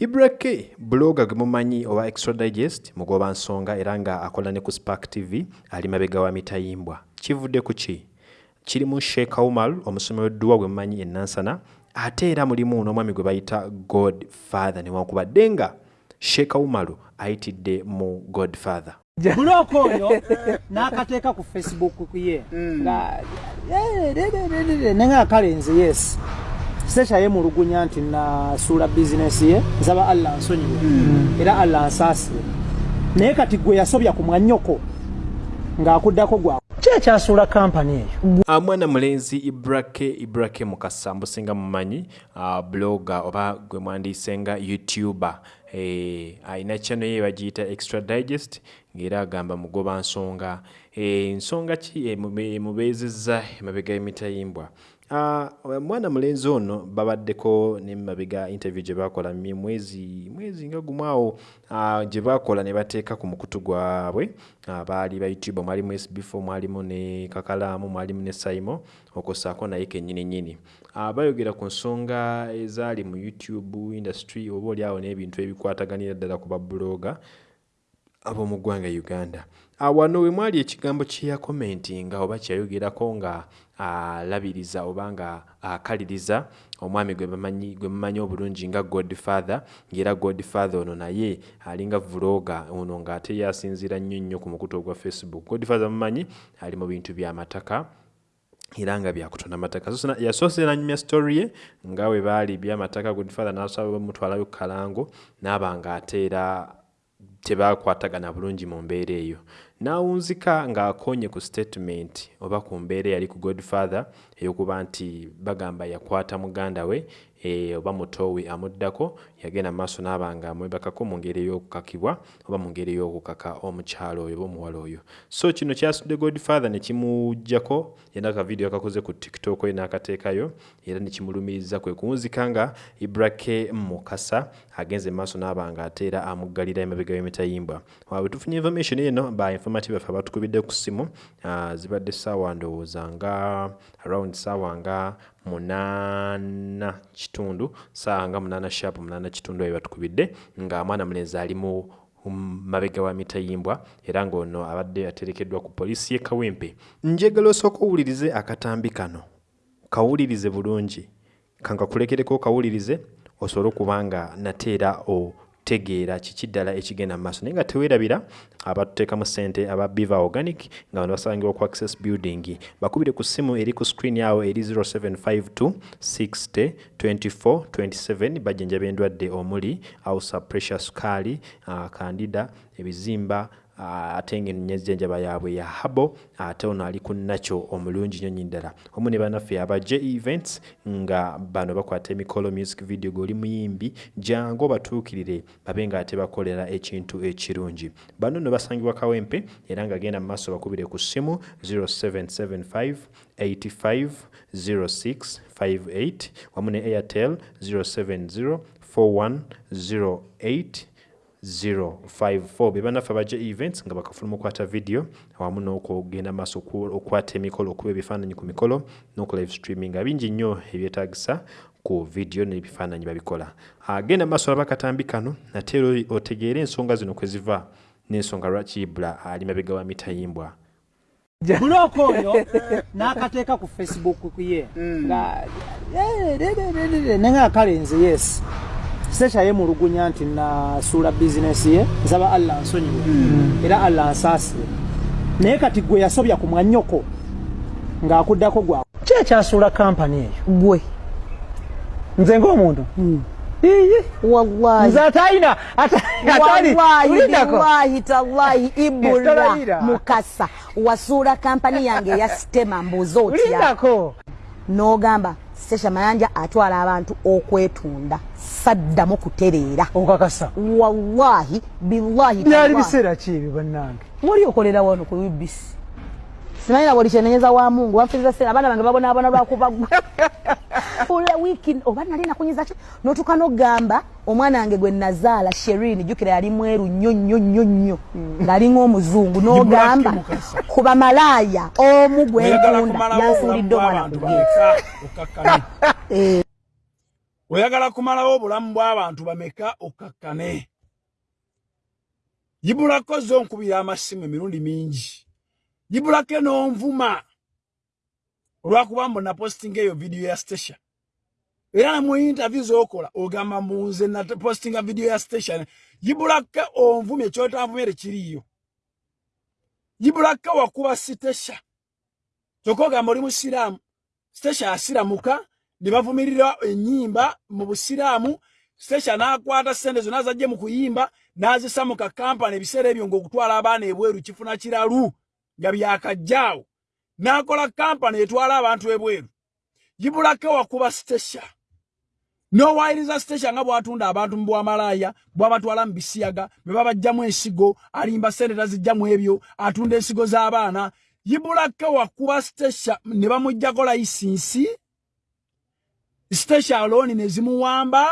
ibrake bloga gwe mumanyi owa extra digest mugoba nsonga era nga akola ne ku spark tv ali mabega wa mitayimbwa kivudde ku ki kiri mu sheikh umar omusomi w'edduwa gwe mumanyi enansana ate era mulimu n'omwami gwe bayita god father newankubadde nga sheikh umaru ayitidde mu god father bulooka oyo n'akateeka ku facebook kuye nga nenga kalenzi yes secha yemulugunya nti nasuula bizinesi ye nsaba allah nsonyiwe. Era allah nsaasire. Naye kati gwe yasobya ku mwannyoko ng'akuddako gwa ki ekyasuula kampani eyo? Uh, mwana mulenzi ibrake ibrake mukasa mbusinga mumanyi uh, bloga oba gwe mwandiise nga youtuber. Eh, alina channel ye bagiyita extra digest ng'era agamba mugoba nsonga. Eh, nsonga ki? Eh, mubeezezza emabega y'emitayimbwa. Uh, mwana mulenzi ono babaddeko nemabega interview gye bakola mwezi mwezi nga gumu awo uh, gye bakola ne bateeka ku mukutu gwabwe. Uh, baali ba youtube mwalimu sb4 mwalimu ne kakalaamu mwalimu ne saimo okosaako naye kennyini nyini bayogera ku nsonga ezaali mu youtube industry oba oli awo n'ebintu ebikwataganira ddala ku babuloga ab'omu ggwanga uganda. Ah, wano we mwali ekigambo kye yakomentinga oba kyeyayogerako nga alabiriza oba nga akaliriza omwami gwe mumanyi obulungi nga godfather ng'era godfather ono naye alinga vuloga ono ng'ate yasinziira nnyo nnyo ku mukutu ogwa facebook. Godfather mumanyi ali mu bintu by'amataka era nga byakutonda amataka So, yasoose nanyumya story ye nga bwe baali byamataka godfather n'asaba bamutwalayo kalango naaba ng'ate era tebakwatagana bulungi mu mbeera eyo. N'awunzika ng'akonye ku statement oba ku mbeera eyali ku godfather ey'okuba nti bagamba yakwata muganda we oba muto we amuddako yagenda mu maaso n'aba nga amwebakako mu ngeri ey'okukakibwa oba mu ngeri ey'okukaka omukyalo oyo oba omuwala oyo. So kino kyasudde godfather ne kimuggyako yena akavidiyo akakoze ku tiktok ye n'akateekayo era ne kimulumiriza kwe kuwunzika nga ibrake mukasa agenze mu maaso n'aba nga ate era amuggalira emabega w'emitayimbwa waabwe tufunye information eno ba informative bafe abatukubidde ku ssimu zibadde ssaawa ndowooza nga around ssaawa nga munaana kitundu ssaawa nga munaana sharp munaana kitundu ayo batukubidde nga mwana mulenzi ali mu mabega wa mitayimbwa era ng'ono abadde aterekeddwa ku poliisi y'e kawempe. Njagala osooka owulirize akatambi kano kawulirize bulungi. Kankakulekereko kawulirize osobole okuba nga nate era otegeera kiki ddala ekigenda mu maaso? Naye nga teweerabira abatuteekamu ssente aba biva organic nga bano basangibwa ku access building. Bakubire ku ssimu eri ku screen yawo eri 0752 60 24 27 bajjanjaba endwadde omuli ausa pressure sukaali uh, kandida ebizimba ate ngaenjjanjaba yaabwe ya habo ate ono ali ku nakyo omulungi nnyo ddala. Omu ne bannaffe aba j events nga bano bakwata emikolo music video gweoli muyimbi jangu obatuukirire babe nga ate bakolera ekintu ekirungi. Bano no basangibwa kawempe era nga genda mu maaso bakubire ku ssimu 0775 85 06 58 wamu ne airtel 070 4108 054 be banaffe abajja events nga bakafuluma okwata video awamu n'okugenda maaso okwata emikolo okuba ebifaananyi ku mikolo n'oku live streaming. Nga bingi nnyo ebyetaagisa ku video n'ebifaananyi babikola. Agenda maaso alaba akatambi kano ate era otegeere ensonga zino kwe ziva n'ensonga lwaki ibula ali mabega wa mitayimbwa bulooka oyo n'akateeka ku facebook kuye nga nenga kalenzi yes secha yemulugunya nti nasuula bizinesi ye nsaba allah nsonyiwe. Era allah nsaasire. Naye kati gwe yasobya ku mwannyoko ng'akuddako gwa ki ekyasuula kampani eyo? Gwe. Nze ng'omuntu? Iyi wallahi. Nze atalina wallahi tallahi ibula mukasa. Wasuula kampani yange eya sitema mbuuza otya? Tulindako. N'ogamba sesha mayanja atwala abantu okwetunda saddamu kutereera. Okakasa. Wallahi billahi byali biseera ki ebyo bannange. Muli okolera wano ku ubc simanyira buli kyenenyeza wa mungu wanfiriza sera abaana bange babonaabona lwakubagwa ula wiiki oba nali nakunyiza ki? Notuka nogamba omwana wange gwe nazaala sherin jukira yali mweru nnyo nnyo nnyo nnyo. Ng'alinga omuzungu n'ogamba Mukasa. ku bamalaaya omu gwentunda yansuulidde omwana gugenda oyagala kumalawo obulamu bw'abantu bameka okkakkane yibulako zo nkubira amasimu emirundi mingi. Yibulako n'onvuma. Olwakuba mbona postinga eyo vidiyo ya station era ne mu interview z'okola ogamba munze na postinga vidiyo ya station yibulako onvumye ekyotanvumye tekiriiyo yibulako wakuba sitesha kyokka ogamba oli musiraamu sitesha asiramuka ne bavumirira ennyimba mu busiraamu sitesha n'akwata ssente zonna zajje mu kuyimba n'azisa mu kakampani ebiseera ebyo ng'okutwala abaana ebweru kifuna kiralu nga byakajjaawo n'akola kampani etwala abantu ebweru. Yibulako wakuba sitesha n'owayiriza sitesha nga bw'atunda abantu mu bwamalaaya bw'abatwala mu bisiyaga bwe babajjamu ensigo alimba ssente tazijjamu ebyo atunda ensigo z'abaana. Yibulako wakuba sitesha ne bamuggyako layisinsi sitesha alooni ne zimuwamba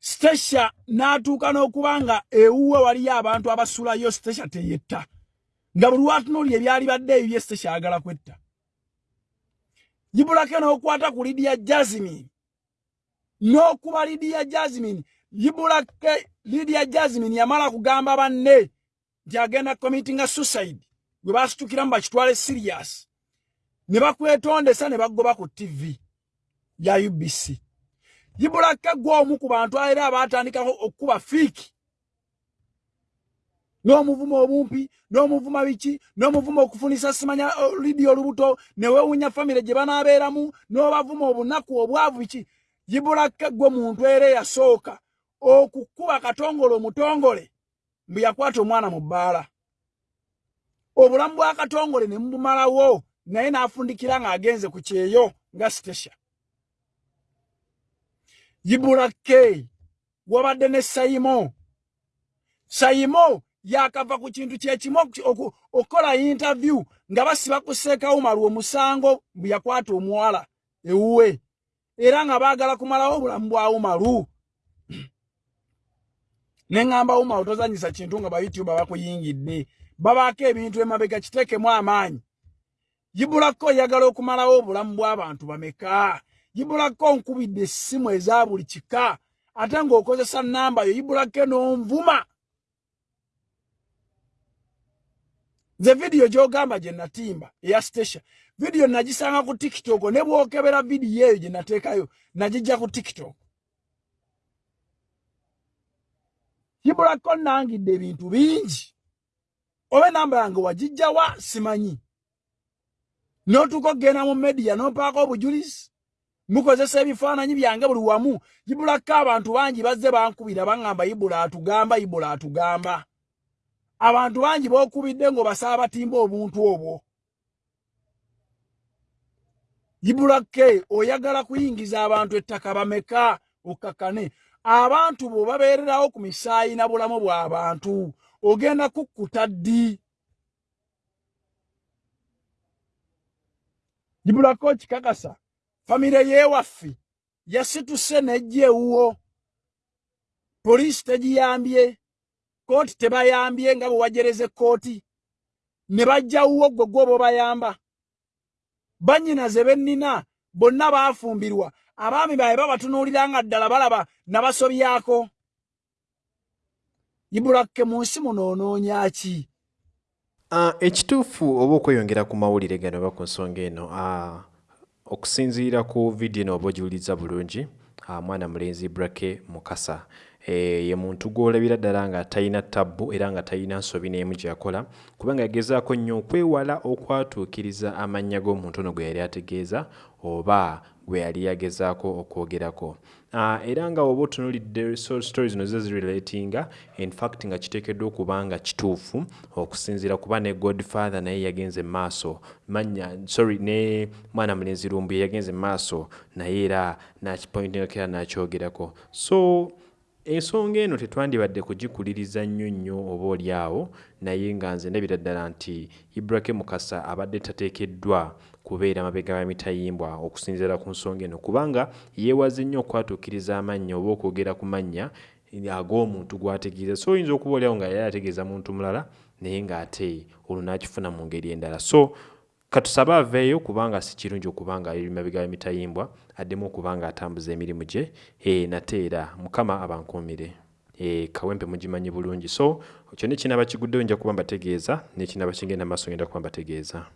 sitesha n'atuuka n'okuba nga ewuwe waliyo abantu abasulayo sitesha teyetta. Nga buli lwatunuulira ebyali badde ebyo bye sitesha ayagala kwetta. Yibulako n'okwata ku lidiya jasmine n'okuba lidiya jasmine yibulake lidiya jasmine yamala kugamba banne nti agenda committinga suicide. Gwe basitukiramu bakitwale serious ne bakwetondesa ne bagoba ku tv ya ubc yibulake gwe omu ku bantu era abatandikako okukuba fiiki n'omuvumo obumpi n'omuvuma biki n'omuvuma okufunisa simanya lidi olubuto newewunya famire gye banaabeeramu n'obavuma obunaku obwavu biki yibulake gwe muntu era eyasooka okukuba katongole omutongole mbwe yakwata omwana mu bbaala. Obulamu bwa katongole ne mubumalawo naye n'afundikira ng'agenze ku kyeyo nga sitesha. Yibulake wabadde ne sayimo. Sayimo yakava ku kintu kyekimu okukola interview nga basiba kuseekawo malu omusango bwe yakwata omuwala ewuwe era nga baagala kumalawo obulamu bwawo malu. Neŋŋamba wumawo tozanyisa kintu nga bayoutuba bakuyingidde. Babaako ebintu emabega kiteekemu amaanyi. Yibulako oyagala okumalawo obulamu bw'abantu bameka? Yibulako nkubidde essimu eza buli kika? Ate ng'okozesa namba yo yibulako n'onvuma nze vidiyo gy'ogamba gye natimba eya station vidiyo nagisanga ku tiktok ne bwokebera vidiyo eyo gye nateekayo nagijja ku tiktok. Yibulako nangidde ebintu bingi. Oba enamba yange wagijjawa simanyi. N'otuuka okgenda mu mediya n'opaako obujulizi? Mukozesa ebifaananyi byange buli wamu? Yibulako abantu bangi bazze bankubira baŋŋamba yibula atugamba yibula atugamba abantu bangi b'okubidde ng'obasaba batimba obuntu obwo. Yibulake oyagala kuyingiza abantu ettaka bameka okkakane abantu bo babeererawo ku misaayi na bulamu bw'abantu ogenda kukkuta ddi? Yibulako kikakasa famire yeewaffe yasituse nejja ewuwo poliisi tegiyambye kooti tebayambye nga bwe wajereza ekkooti ne bajja wuwo gwe gwoba bayamba bannyina ze bennina bonna baafumbirwa. Abaami baabwe babatunuulira nga ddala balaba nabasobyako. Ibulakke mu nsi muno onoonya ki? Ekituufu oba okweyongera ku mawulire gano oba ku nsonga eno? Okusinziira ku vidiyo eno oba ogiwuliza bulungi. Mwana mulenzi brake mukasa ye muntu gwolabira ddala nga talina tabbu era nga talina nsobi n'emu gyakola kubanga yagezaako nnyo okwewala okwatuukiriza amannya g'omuntu ono gwe yali ategeeza oba gwe yali yagezaako okwogerako. Uh, era nga oba otunulidde stories no ze zirelatinga infact nga kiteekeddwa okuba nga kituufu okusinziira kuba ne godfather naye yagenze maaso manya sorry ne mwana mulenzi lumbu yagenze maaso naye era nakipointingakera nakyogerako. So ensonga eno tetwandibadde kugikuliriza nnyo nnyo oba oli awo naye nga nze ndabira ddala nti ibrahim mukasa abadde tateekeddwa kubeera mabega wa mitayimbwa okusinziira ku nsonga eno kubanga yeewaze nnyo okwatuukiriza amannya oba okwogera ku mannya ag'omuntu gw'ategeeza. So oyinza okuba oliawo nga yali ategeeza muntu mulala naye ng'ate olwo n'akifuna mu ngeri endala. So katusaba aveeyo kubanga si kirungi okubanga emabega emitayimbwa addemu okubanga atambuza emirimu gye e, nate era mukama abankuumire. E, kawempe mugimanyi bulungi. So kyo nekinaba kiguddeyo nja kuba mbategeeza nekinaba kigenda maaso ngenda kuba mbategeeza